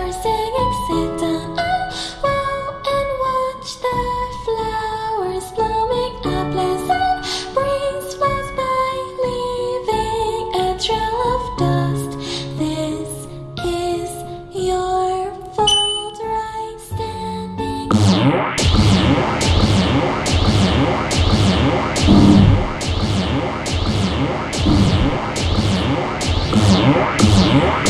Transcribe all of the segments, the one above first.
Sit down a while and watch the flowers blooming. A pleasant breeze by, leaving a trail of dust. This is your fault, right? I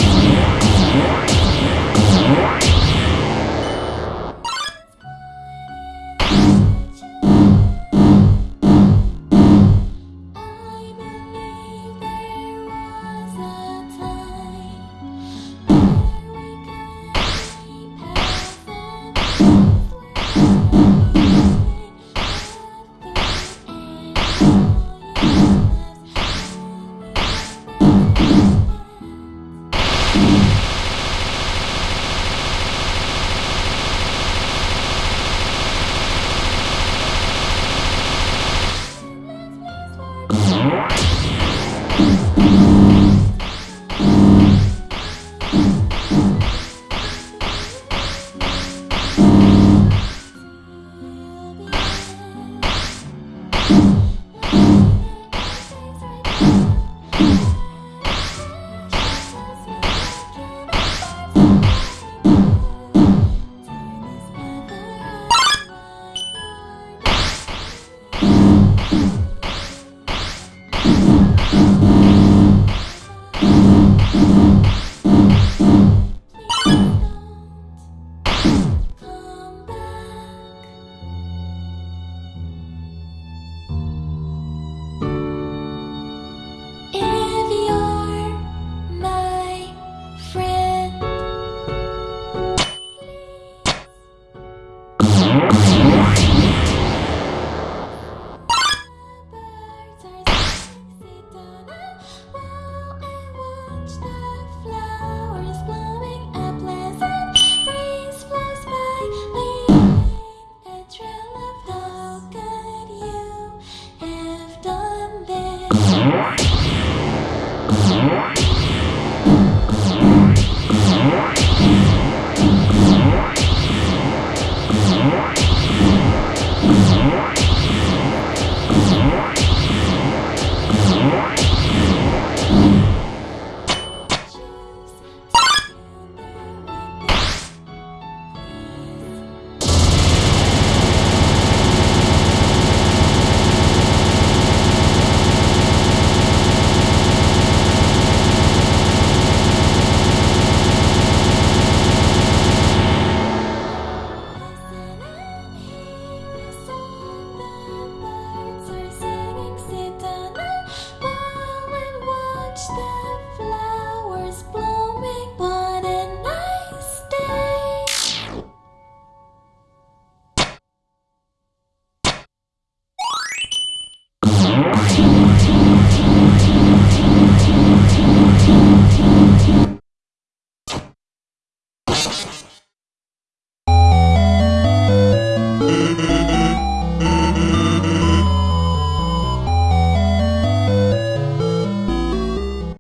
Come